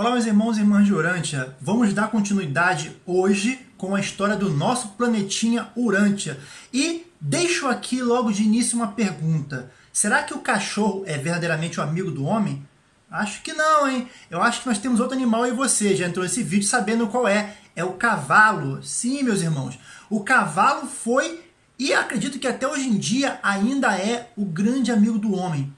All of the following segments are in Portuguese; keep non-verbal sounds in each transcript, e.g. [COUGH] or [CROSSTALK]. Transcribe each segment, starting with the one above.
Olá meus irmãos e irmãs de Urântia, vamos dar continuidade hoje com a história do nosso planetinha Urântia. E deixo aqui logo de início uma pergunta, será que o cachorro é verdadeiramente o amigo do homem? Acho que não, hein? Eu acho que nós temos outro animal e você já entrou nesse vídeo sabendo qual é. É o cavalo. Sim, meus irmãos. O cavalo foi e acredito que até hoje em dia ainda é o grande amigo do homem.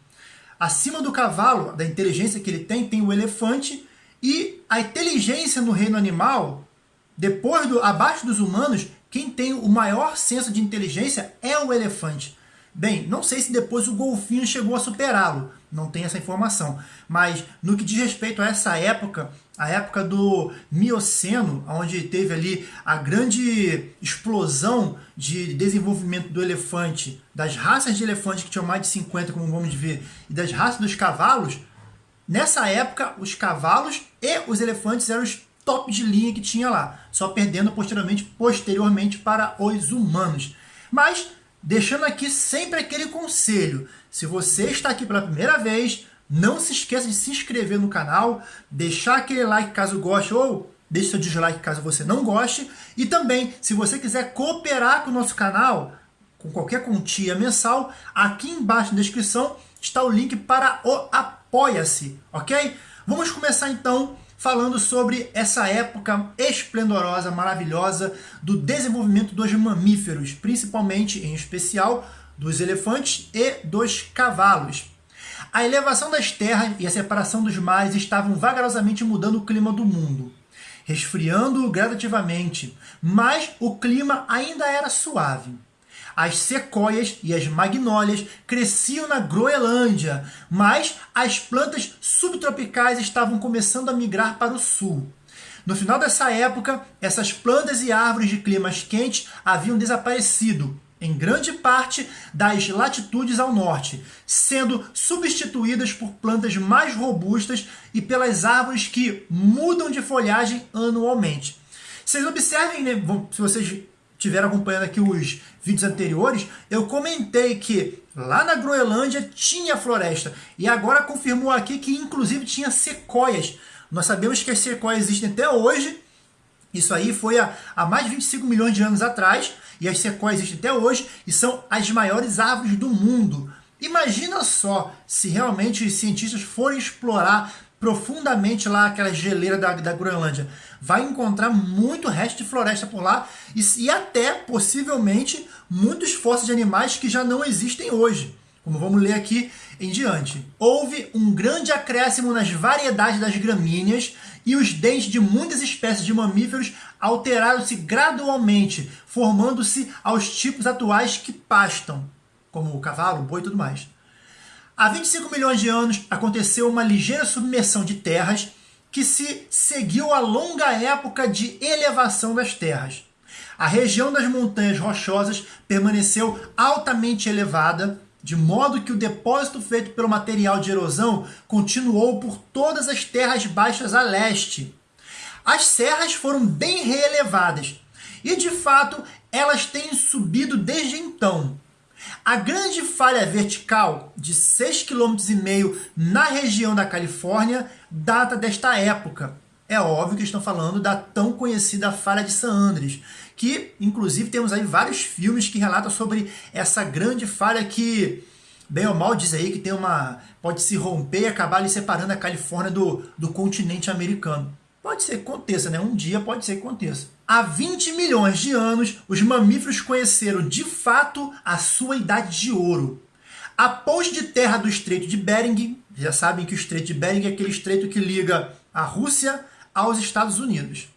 Acima do cavalo, da inteligência que ele tem, tem o elefante e a inteligência no reino animal, depois do abaixo dos humanos, quem tem o maior senso de inteligência é o elefante. Bem, não sei se depois o golfinho chegou a superá-lo, não tem essa informação. Mas no que diz respeito a essa época, a época do Mioceno, onde teve ali a grande explosão de desenvolvimento do elefante, das raças de elefante que tinham mais de 50, como vamos ver, e das raças dos cavalos, nessa época os cavalos e os elefantes eram os top de linha que tinha lá, só perdendo posteriormente, posteriormente para os humanos. Mas deixando aqui sempre aquele conselho. Se você está aqui pela primeira vez, não se esqueça de se inscrever no canal, deixar aquele like caso goste ou deixe seu dislike caso você não goste. E também, se você quiser cooperar com o nosso canal, com qualquer quantia mensal, aqui embaixo na descrição está o link para o Apoia-se, ok? Vamos começar então falando sobre essa época esplendorosa, maravilhosa do desenvolvimento dos mamíferos, principalmente, em especial, dos elefantes e dos cavalos. A elevação das terras e a separação dos mares estavam vagarosamente mudando o clima do mundo, resfriando-o gradativamente, mas o clima ainda era suave. As sequoias e as magnólias cresciam na Groenlândia, mas as plantas subtropicais estavam começando a migrar para o sul. No final dessa época, essas plantas e árvores de climas quentes haviam desaparecido, em grande parte das latitudes ao norte, sendo substituídas por plantas mais robustas e pelas árvores que mudam de folhagem anualmente. Vocês observem, né, se vocês estiveram acompanhando aqui os vídeos anteriores, eu comentei que lá na Groenlândia tinha floresta. E agora confirmou aqui que inclusive tinha sequoias. Nós sabemos que as sequoias existem até hoje. Isso aí foi há, há mais de 25 milhões de anos atrás. E as sequoias existem até hoje e são as maiores árvores do mundo. Imagina só se realmente os cientistas forem explorar profundamente lá aquela geleira da, da Groenlândia. Vai encontrar muito resto de floresta por lá e, e até, possivelmente, muitos fósseis de animais que já não existem hoje. Como vamos ler aqui em diante. Houve um grande acréscimo nas variedades das gramíneas e os dentes de muitas espécies de mamíferos alteraram-se gradualmente, formando-se aos tipos atuais que pastam, como o cavalo, o boi e tudo mais. Há 25 milhões de anos aconteceu uma ligeira submersão de terras que se seguiu a longa época de elevação das terras. A região das montanhas rochosas permaneceu altamente elevada, de modo que o depósito feito pelo material de erosão continuou por todas as terras baixas a leste. As serras foram bem reelevadas, e de fato elas têm subido desde então. A grande falha vertical de 6,5 km na região da Califórnia data desta época. É óbvio que estão falando da tão conhecida falha de San Andreas, que inclusive temos aí vários filmes que relatam sobre essa grande falha que, bem ou mal, diz aí que tem uma pode se romper e acabar ali separando a Califórnia do, do continente americano. Pode ser que aconteça, né? Um dia pode ser que aconteça. Há 20 milhões de anos, os mamíferos conheceram de fato a sua idade de ouro. A ponte de terra do Estreito de Bering, já sabem que o Estreito de Bering é aquele estreito que liga a Rússia aos Estados Unidos.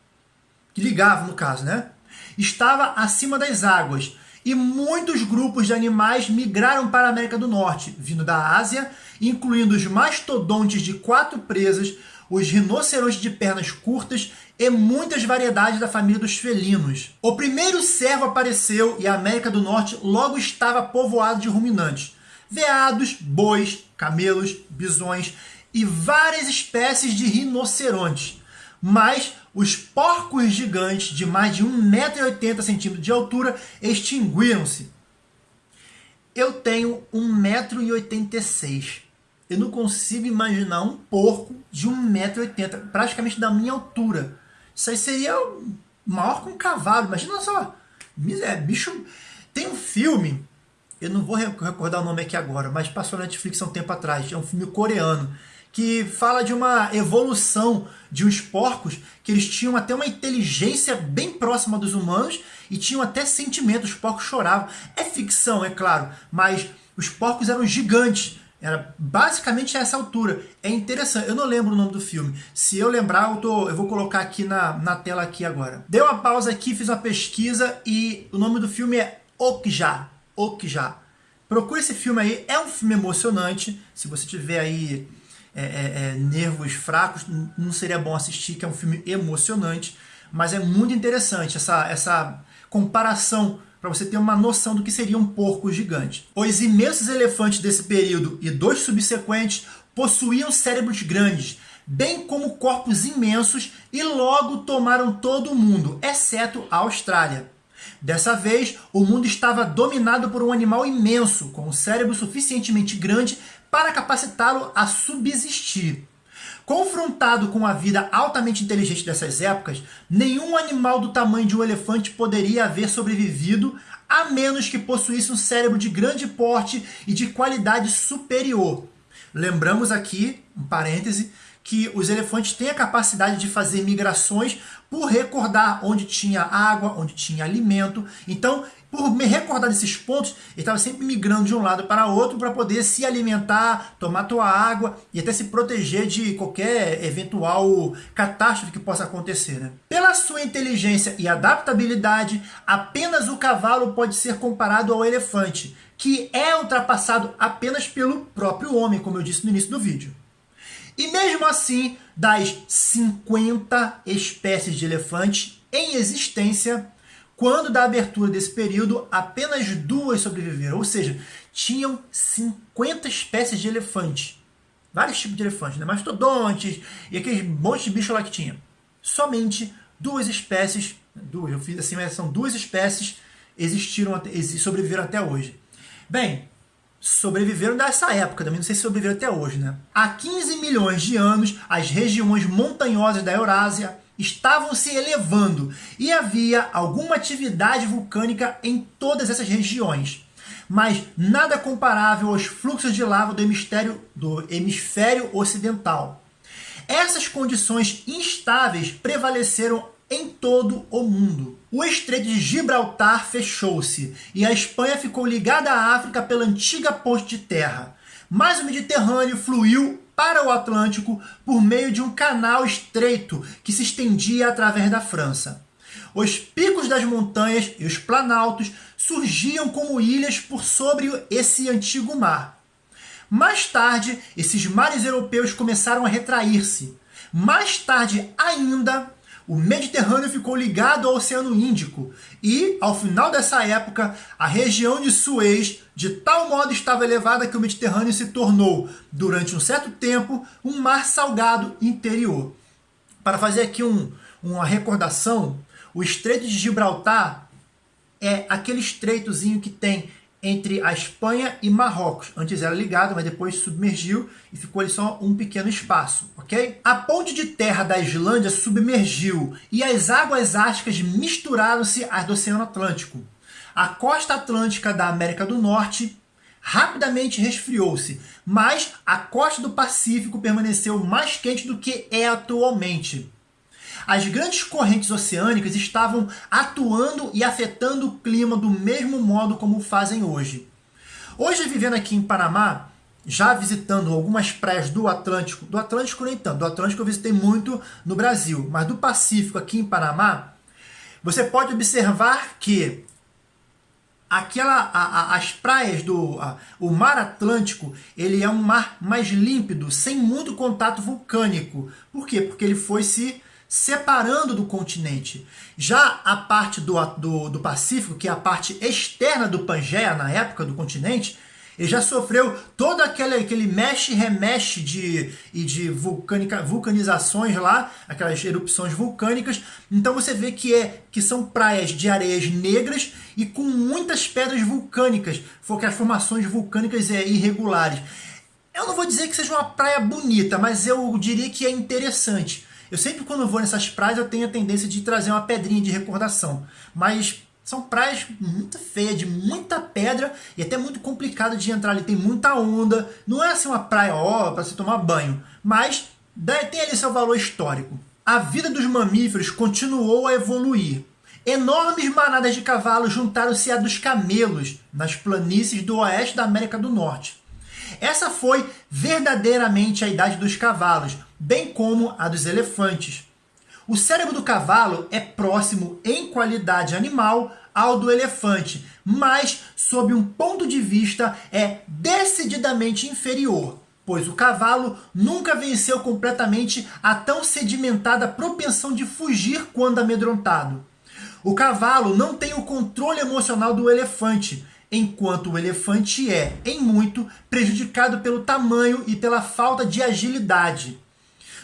Que ligava, no caso, né? Estava acima das águas e muitos grupos de animais migraram para a América do Norte, vindo da Ásia, incluindo os mastodontes de quatro presas, os rinocerontes de pernas curtas e muitas variedades da família dos felinos. O primeiro cervo apareceu e a América do Norte logo estava povoada de ruminantes. Veados, bois, camelos, bisões e várias espécies de rinocerontes. Mas os porcos gigantes de mais de 1,80m de altura extinguiram-se. Eu tenho 1,86m. Eu não consigo imaginar um porco de 1,80m, praticamente da minha altura. Isso aí seria maior que um cavalo, imagina só. É, bicho. Tem um filme, eu não vou recordar o nome aqui agora, mas passou na Netflix há um tempo atrás. É um filme coreano que fala de uma evolução de uns porcos que eles tinham até uma inteligência bem próxima dos humanos e tinham até sentimentos. Os porcos choravam. É ficção, é claro, mas os porcos eram gigantes. Era basicamente essa altura. É interessante. Eu não lembro o nome do filme. Se eu lembrar, eu, tô, eu vou colocar aqui na, na tela aqui agora. Dei uma pausa aqui, fiz uma pesquisa e o nome do filme é Okja. Okja. Procure esse filme aí. É um filme emocionante. Se você tiver aí é, é, é, nervos fracos, não seria bom assistir, que é um filme emocionante. Mas é muito interessante essa, essa comparação para você ter uma noção do que seria um porco gigante. Os imensos elefantes desse período e dois subsequentes possuíam cérebros grandes, bem como corpos imensos e logo tomaram todo o mundo, exceto a Austrália. Dessa vez, o mundo estava dominado por um animal imenso, com um cérebro suficientemente grande para capacitá-lo a subsistir. Confrontado com a vida altamente inteligente dessas épocas, nenhum animal do tamanho de um elefante poderia haver sobrevivido a menos que possuísse um cérebro de grande porte e de qualidade superior. Lembramos aqui, um parêntese, que os elefantes têm a capacidade de fazer migrações por recordar onde tinha água, onde tinha alimento. Então, por me recordar desses pontos, ele estava sempre migrando de um lado para outro para poder se alimentar, tomar tua água e até se proteger de qualquer eventual catástrofe que possa acontecer. Né? Pela sua inteligência e adaptabilidade, apenas o cavalo pode ser comparado ao elefante, que é ultrapassado apenas pelo próprio homem, como eu disse no início do vídeo. E mesmo assim, das 50 espécies de elefantes em existência, quando da abertura desse período, apenas duas sobreviveram, ou seja, tinham 50 espécies de elefante. Vários tipos de elefante, né? mastodontes e aqueles monte de bicho lá que tinha. Somente duas espécies, duas, eu fiz assim, mas são duas espécies existiram, sobreviveram até hoje. Bem, sobreviveram dessa época, também não sei se sobreviveram até hoje, né? Há 15 milhões de anos, as regiões montanhosas da Eurásia, estavam se elevando e havia alguma atividade vulcânica em todas essas regiões, mas nada comparável aos fluxos de lava do hemisfério, do hemisfério ocidental. Essas condições instáveis prevaleceram em todo o mundo. O Estreito de Gibraltar fechou-se e a Espanha ficou ligada à África pela antiga ponte de terra. Mas o Mediterrâneo fluiu para o Atlântico por meio de um canal estreito que se estendia através da França. Os picos das montanhas e os planaltos surgiam como ilhas por sobre esse antigo mar. Mais tarde, esses mares europeus começaram a retrair-se. Mais tarde ainda, o Mediterrâneo ficou ligado ao Oceano Índico e, ao final dessa época, a região de Suez de tal modo estava elevada que o Mediterrâneo se tornou, durante um certo tempo, um mar salgado interior. Para fazer aqui um, uma recordação, o Estreito de Gibraltar é aquele estreitozinho que tem entre a Espanha e Marrocos. Antes era ligado, mas depois submergiu e ficou ali só um pequeno espaço, ok? A ponte de terra da Islândia submergiu e as águas árticas misturaram-se às do Oceano Atlântico. A costa atlântica da América do Norte rapidamente resfriou-se, mas a costa do Pacífico permaneceu mais quente do que é atualmente. As grandes correntes oceânicas estavam atuando e afetando o clima do mesmo modo como fazem hoje. Hoje, vivendo aqui em Panamá, já visitando algumas praias do Atlântico, do Atlântico nem tanto, do Atlântico eu visitei muito no Brasil, mas do Pacífico aqui em Panamá, você pode observar que aquela a, a, as praias do a, o mar Atlântico ele é um mar mais límpido sem muito contato vulcânico por quê porque ele foi se separando do continente já a parte do, do, do Pacífico que é a parte externa do Pangeia na época do continente ele já sofreu todo aquele, aquele mexe remexe de, e de vulcanica, vulcanizações lá, aquelas erupções vulcânicas. Então você vê que, é, que são praias de areias negras e com muitas pedras vulcânicas, porque as formações vulcânicas é, irregulares. Eu não vou dizer que seja uma praia bonita, mas eu diria que é interessante. Eu sempre quando vou nessas praias eu tenho a tendência de trazer uma pedrinha de recordação. Mas são praias muito feias, de muita pedra e até muito complicado de entrar ali. Tem muita onda. Não é assim uma praia, ó, para se tomar banho. Mas tem ali seu valor histórico. A vida dos mamíferos continuou a evoluir. Enormes manadas de cavalos juntaram-se a dos camelos nas planícies do oeste da América do Norte. Essa foi verdadeiramente a idade dos cavalos, bem como a dos elefantes. O cérebro do cavalo é próximo em qualidade animal ao do elefante, mas sob um ponto de vista é decididamente inferior, pois o cavalo nunca venceu completamente a tão sedimentada propensão de fugir quando amedrontado. O cavalo não tem o controle emocional do elefante, enquanto o elefante é, em muito, prejudicado pelo tamanho e pela falta de agilidade.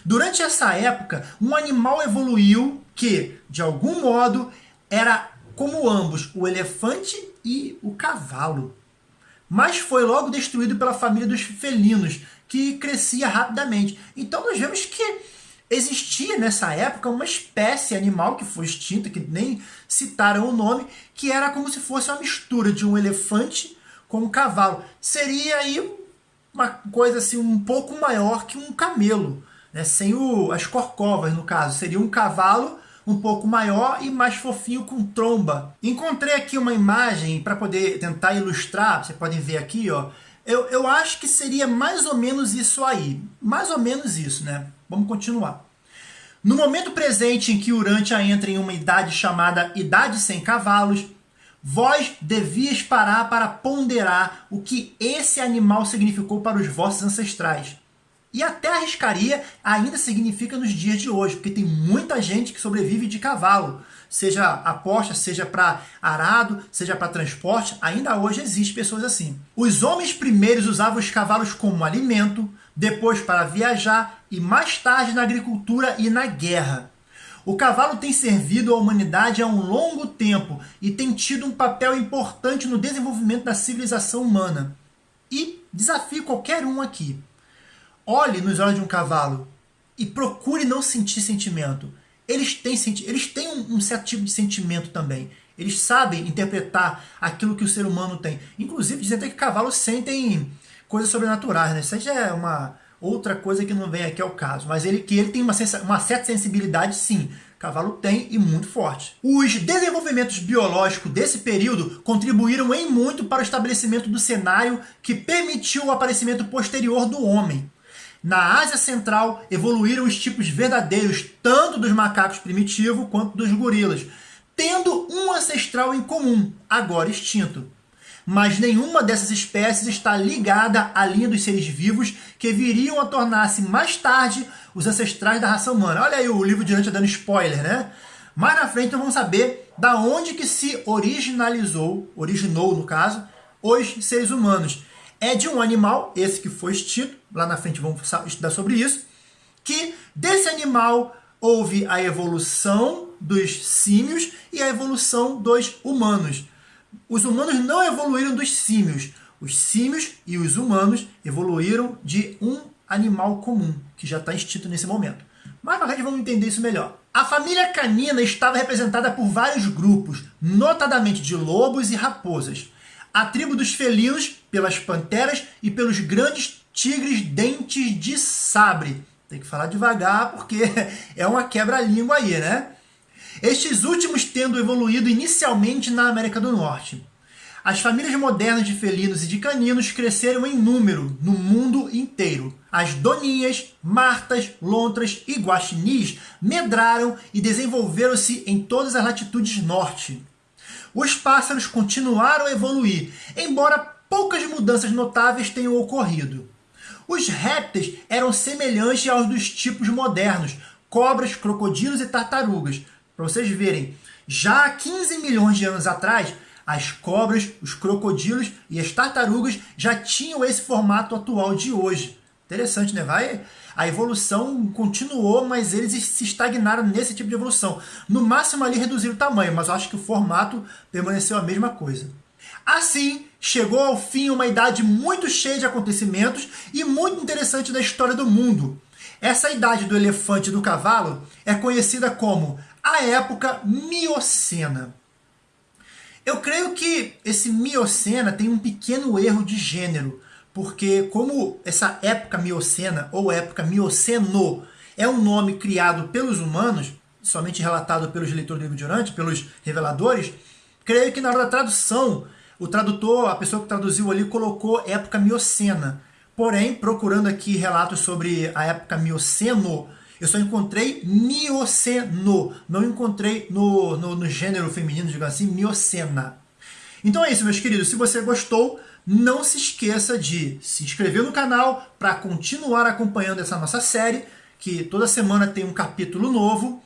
Durante essa época, um animal evoluiu que, de algum modo, era como ambos, o elefante e o cavalo. Mas foi logo destruído pela família dos felinos, que crescia rapidamente. Então nós vemos que existia nessa época uma espécie animal que foi extinta, que nem citaram o nome, que era como se fosse uma mistura de um elefante com um cavalo. Seria aí uma coisa assim um pouco maior que um camelo né, sem o, as corcovas no caso. Seria um cavalo um pouco maior e mais fofinho com tromba. Encontrei aqui uma imagem para poder tentar ilustrar, vocês podem ver aqui, ó. Eu, eu acho que seria mais ou menos isso aí. Mais ou menos isso, né? Vamos continuar. No momento presente em que Urântia entra em uma idade chamada Idade Sem Cavalos, vós devias parar para ponderar o que esse animal significou para os vossos ancestrais. E até arriscaria ainda significa nos dias de hoje, porque tem muita gente que sobrevive de cavalo, seja aposta, seja para arado, seja para transporte, ainda hoje existe pessoas assim. Os homens primeiros usavam os cavalos como alimento, depois para viajar e mais tarde na agricultura e na guerra. O cavalo tem servido à humanidade há um longo tempo e tem tido um papel importante no desenvolvimento da civilização humana. E desafio qualquer um aqui olhe nos olhos de um cavalo e procure não sentir sentimento. Eles têm, eles têm um, um certo tipo de sentimento também. Eles sabem interpretar aquilo que o ser humano tem. Inclusive, dizem até que cavalos sentem coisas sobrenaturais, né? Isso já é uma outra coisa que não vem aqui ao caso. Mas ele que ele tem uma, uma certa sensibilidade, sim. Cavalo tem e muito forte. Os desenvolvimentos biológicos desse período contribuíram em muito para o estabelecimento do cenário que permitiu o aparecimento posterior do homem. Na Ásia Central, evoluíram os tipos verdadeiros tanto dos macacos primitivos quanto dos gorilas, tendo um ancestral em comum, agora extinto. Mas nenhuma dessas espécies está ligada à linha dos seres vivos que viriam a tornar-se mais tarde os ancestrais da raça humana. Olha aí o livro de antes dando spoiler, né? Mais na frente vamos saber da onde que se originalizou, originou no caso, os seres humanos é de um animal, esse que foi extinto, lá na frente vamos estudar sobre isso, que desse animal houve a evolução dos símios e a evolução dos humanos. Os humanos não evoluíram dos símios. Os símios e os humanos evoluíram de um animal comum, que já está extinto nesse momento. Mais para frente vamos entender isso melhor. A família canina estava representada por vários grupos, notadamente de lobos e raposas a tribo dos felinos pelas panteras e pelos grandes tigres dentes de sabre. Tem que falar devagar porque [LAUGHS] é uma quebra-língua aí, né? Estes últimos tendo evoluído inicialmente na América do Norte. As famílias modernas de felinos e de caninos cresceram em número no mundo inteiro. As doninhas, martas, lontras e guaxinins medraram e desenvolveram-se em todas as latitudes norte os pássaros continuaram a evoluir, embora poucas mudanças notáveis tenham ocorrido. Os répteis eram semelhantes aos dos tipos modernos, cobras, crocodilos e tartarugas. Para vocês verem, já há 15 milhões de anos atrás, as cobras, os crocodilos e as tartarugas já tinham esse formato atual de hoje. Interessante, né? Vai, a evolução continuou, mas eles se estagnaram nesse tipo de evolução. No máximo ali reduziram o tamanho, mas eu acho que o formato permaneceu a mesma coisa. Assim, chegou ao fim uma idade muito cheia de acontecimentos e muito interessante da história do mundo. Essa idade do elefante e do cavalo é conhecida como a época Miocena. Eu creio que esse Miocena tem um pequeno erro de gênero, porque como essa época Miocena ou época Mioceno é um nome criado pelos humanos, somente relatado pelos leitores do livro de Orante, pelos reveladores, creio que na hora da tradução, o tradutor, a pessoa que traduziu ali, colocou época Miocena. Porém, procurando aqui relatos sobre a época Mioceno, eu só encontrei Mioceno, não encontrei no, no, no gênero feminino, digamos assim, Miocena. Então é isso, meus queridos. Se você gostou, não se esqueça de se inscrever no canal para continuar acompanhando essa nossa série, que toda semana tem um capítulo novo.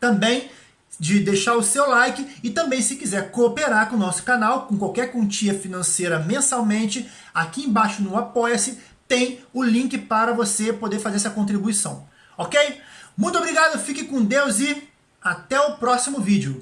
Também de deixar o seu like e também se quiser cooperar com o nosso canal, com qualquer quantia financeira mensalmente, aqui embaixo no Apoia-se tem o link para você poder fazer essa contribuição ok? Muito obrigado, fique com Deus e até o próximo vídeo.